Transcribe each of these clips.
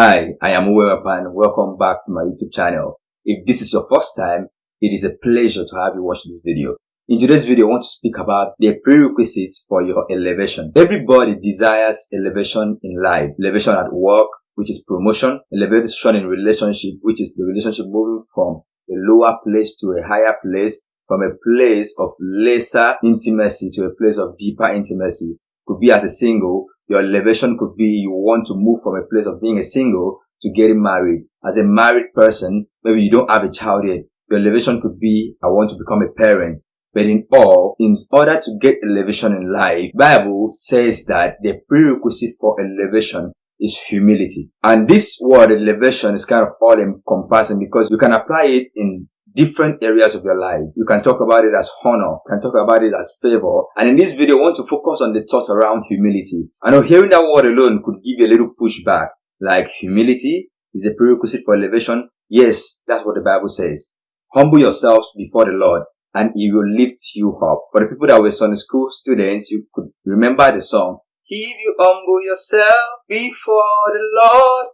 Hi, I am Uwewapan. Welcome back to my YouTube channel. If this is your first time, it is a pleasure to have you watch this video. In today's video, I want to speak about the prerequisites for your elevation. Everybody desires elevation in life. Elevation at work, which is promotion. Elevation in relationship, which is the relationship moving from a lower place to a higher place. From a place of lesser intimacy to a place of deeper intimacy. Could be as a single, your elevation could be you want to move from a place of being a single to getting married. As a married person, maybe you don't have a child yet. Your elevation could be, I want to become a parent. But in all, in order to get elevation in life, Bible says that the prerequisite for elevation is humility. And this word elevation is kind of all encompassing because you can apply it in different areas of your life. You can talk about it as honor, you can talk about it as favor. And in this video, I want to focus on the thought around humility. I know hearing that word alone could give you a little pushback, like humility is a prerequisite for elevation. Yes, that's what the Bible says. Humble yourselves before the Lord and he will lift you up. For the people that were Sunday school students, you could remember the song. If you humble yourself before the Lord,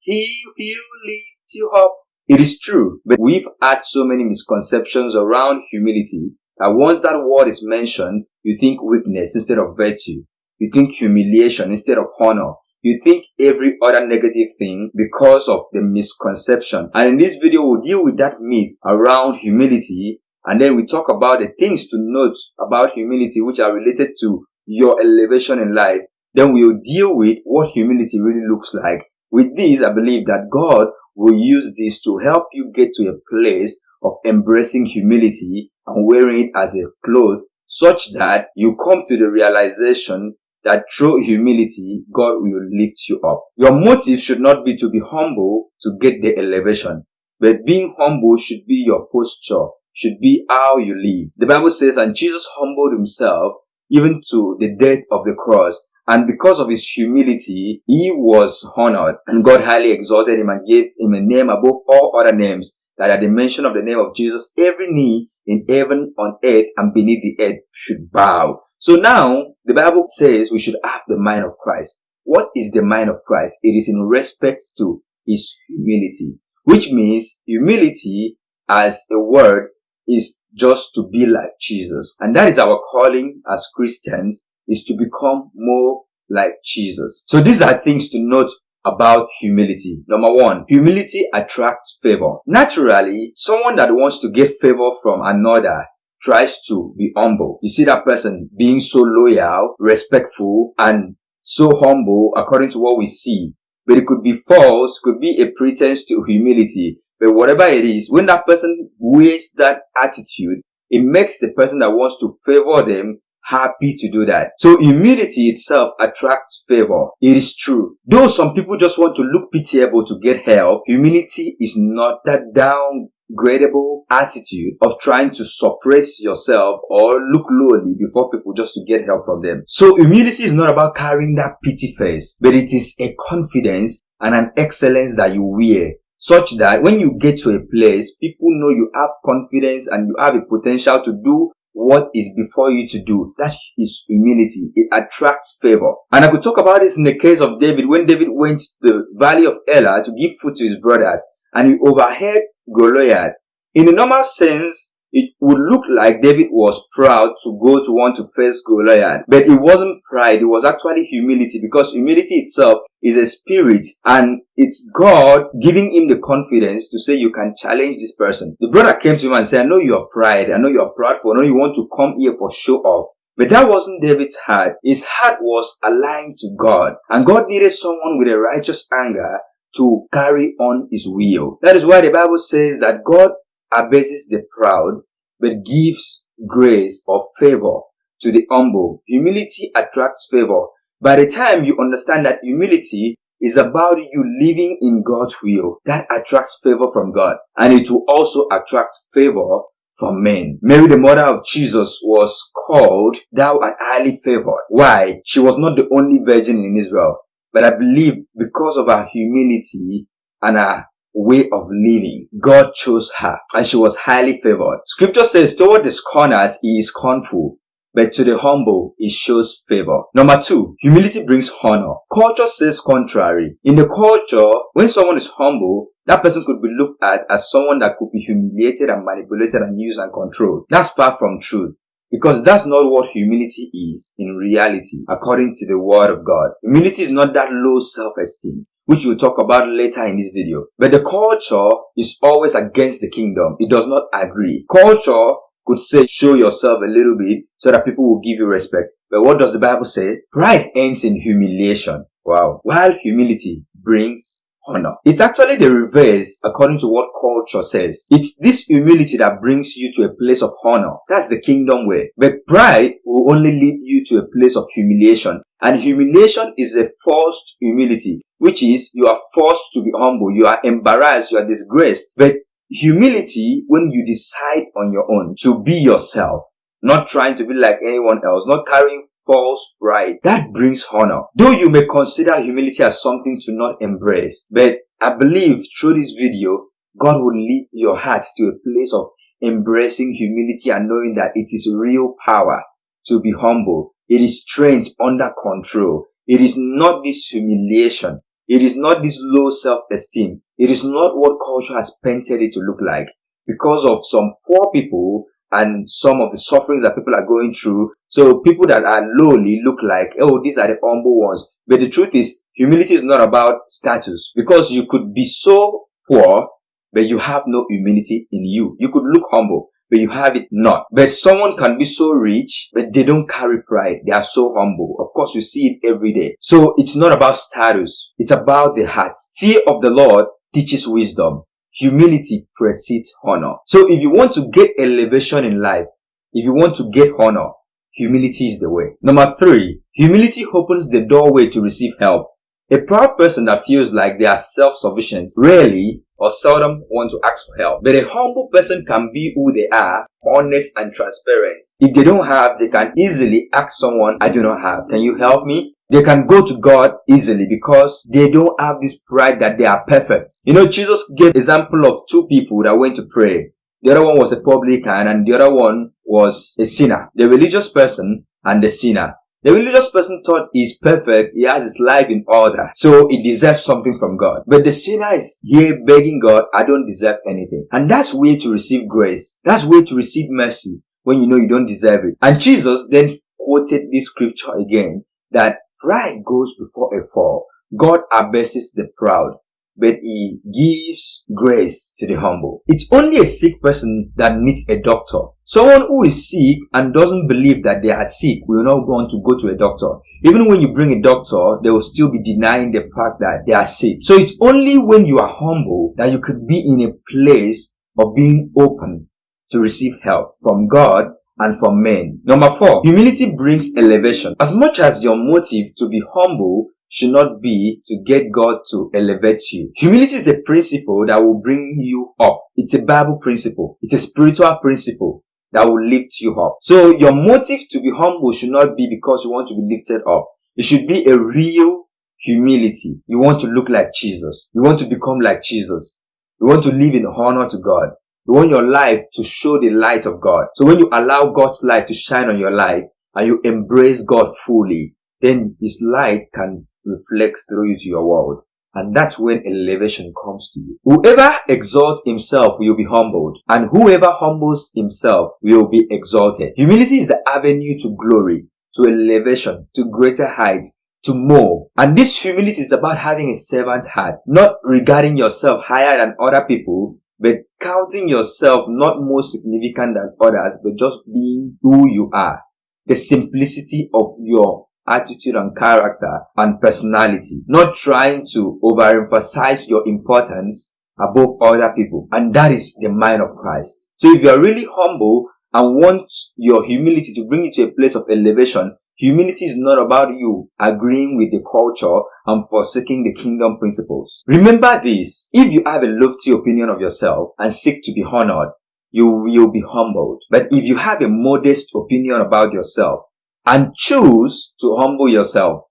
he will lift you up. It is true, but we've had so many misconceptions around humility that once that word is mentioned, you think weakness instead of virtue. You think humiliation instead of honor. You think every other negative thing because of the misconception. And in this video, we'll deal with that myth around humility and then we talk about the things to note about humility which are related to your elevation in life. Then we'll deal with what humility really looks like. With this, I believe that God will use this to help you get to a place of embracing humility and wearing it as a cloth such that you come to the realization that through humility, God will lift you up. Your motive should not be to be humble to get the elevation, but being humble should be your posture, should be how you live. The Bible says, and Jesus humbled himself even to the death of the cross and because of his humility, he was honored and God highly exalted him and gave him a name above all other names that at the mention of the name of Jesus, every knee in heaven, on earth, and beneath the earth should bow. So now the Bible says we should have the mind of Christ. What is the mind of Christ? It is in respect to his humility, which means humility as a word is just to be like Jesus. And that is our calling as Christians is to become more like Jesus. So these are things to note about humility. Number one, humility attracts favor. Naturally, someone that wants to get favor from another tries to be humble. You see that person being so loyal, respectful, and so humble according to what we see. But it could be false, could be a pretense to humility. But whatever it is, when that person wears that attitude, it makes the person that wants to favor them happy to do that. So humility itself attracts favor. It is true. Though some people just want to look pitiable to get help, humility is not that downgradable attitude of trying to suppress yourself or look lowly before people just to get help from them. So humility is not about carrying that pity face, but it is a confidence and an excellence that you wear such that when you get to a place, people know you have confidence and you have a potential to do what is before you to do. That is humility. It attracts favor. And I could talk about this in the case of David when David went to the valley of Elah to give food to his brothers and he overheard Goliath. In the normal sense, it would look like David was proud to go to want to face Goliath. But it wasn't pride, it was actually humility because humility itself is a spirit and it's God giving him the confidence to say you can challenge this person. The brother came to him and said, I know you are pride, I know you are proudful, I know you want to come here for show off. But that wasn't David's heart. His heart was aligned to God. And God needed someone with a righteous anger to carry on his will. That is why the Bible says that God abases the proud, but gives grace or favor to the humble. Humility attracts favor. By the time you understand that humility is about you living in God's will, that attracts favor from God. And it will also attract favor from men. Mary, the mother of Jesus, was called thou art highly favored. Why? She was not the only virgin in Israel. But I believe because of her humility and her way of living. God chose her and she was highly favored. Scripture says toward the scorners he is scornful, but to the humble, it shows favor. Number two, humility brings honor. Culture says contrary. In the culture, when someone is humble, that person could be looked at as someone that could be humiliated and manipulated and used and controlled. That's far from truth. Because that's not what humility is in reality, according to the word of God. Humility is not that low self-esteem which we'll talk about later in this video. But the culture is always against the kingdom. It does not agree. Culture could say, show yourself a little bit so that people will give you respect. But what does the Bible say? Pride ends in humiliation. Wow. While humility brings honor. It's actually the reverse according to what culture says. It's this humility that brings you to a place of honor. That's the kingdom way. But pride will only lead you to a place of humiliation. And humiliation is a forced humility, which is you are forced to be humble. You are embarrassed. You are disgraced. But humility, when you decide on your own to be yourself, not trying to be like anyone else, not carrying false pride, that brings honor. Though you may consider humility as something to not embrace, but I believe through this video, God will lead your heart to a place of embracing humility and knowing that it is real power to be humble. It is strength under control. It is not this humiliation. It is not this low self-esteem. It is not what culture has painted it to look like. Because of some poor people and some of the sufferings that people are going through. So people that are lowly look like, oh, these are the humble ones. But the truth is, humility is not about status. Because you could be so poor, but you have no humility in you. You could look humble, but you have it not. But someone can be so rich, but they don't carry pride. They are so humble. Of course, you see it every day. So it's not about status. It's about the heart. Fear of the Lord teaches wisdom. Humility precedes honor. So if you want to get elevation in life, if you want to get honor, humility is the way. Number three, humility opens the doorway to receive help. A proud person that feels like they are self-sufficient rarely or seldom want to ask for help. But a humble person can be who they are, honest and transparent. If they don't have, they can easily ask someone, I do not have. Can you help me? They can go to God easily because they don't have this pride that they are perfect. You know, Jesus gave example of two people that went to pray. The other one was a publican and the other one was a sinner. The religious person and the sinner. The religious person thought he's perfect, he has his life in order, so he deserves something from God. But the sinner is here begging God, I don't deserve anything. And that's way to receive grace. That's way to receive mercy when you know you don't deserve it. And Jesus then quoted this scripture again that pride goes before a fall. God abases the proud, but he gives grace to the humble. It's only a sick person that needs a doctor. Someone who is sick and doesn't believe that they are sick will not want to go to a doctor. Even when you bring a doctor, they will still be denying the fact that they are sick. So it's only when you are humble that you could be in a place of being open to receive help from God and for men. Number four, humility brings elevation. As much as your motive to be humble should not be to get God to elevate you. Humility is a principle that will bring you up. It's a Bible principle. It's a spiritual principle that will lift you up. So your motive to be humble should not be because you want to be lifted up. It should be a real humility. You want to look like Jesus. You want to become like Jesus. You want to live in honor to God. You want your life to show the light of God. So when you allow God's light to shine on your life and you embrace God fully, then His light can reflect through you to your world. And that's when elevation comes to you. Whoever exalts himself will be humbled, and whoever humbles himself will be exalted. Humility is the avenue to glory, to elevation, to greater heights, to more. And this humility is about having a servant heart, not regarding yourself higher than other people, but counting yourself not more significant than others, but just being who you are. The simplicity of your attitude and character and personality, not trying to overemphasize your importance above other people. And that is the mind of Christ. So if you are really humble and want your humility to bring you to a place of elevation, Humility is not about you agreeing with the culture and forsaking the kingdom principles. Remember this, if you have a lofty opinion of yourself and seek to be honored, you will be humbled. But if you have a modest opinion about yourself and choose to humble yourself,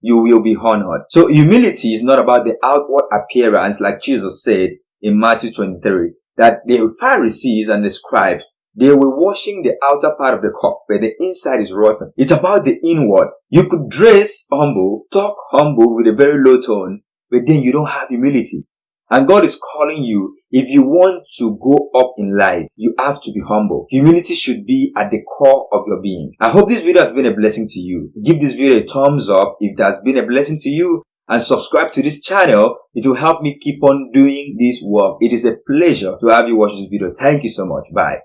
you will be honored. So humility is not about the outward appearance like Jesus said in Matthew 23 that the Pharisees and the scribes They were washing the outer part of the cup, but the inside is rotten. It's about the inward. You could dress humble, talk humble with a very low tone, but then you don't have humility. And God is calling you, if you want to go up in life, you have to be humble. Humility should be at the core of your being. I hope this video has been a blessing to you. Give this video a thumbs up if it has been a blessing to you and subscribe to this channel. It will help me keep on doing this work. It is a pleasure to have you watch this video. Thank you so much. Bye.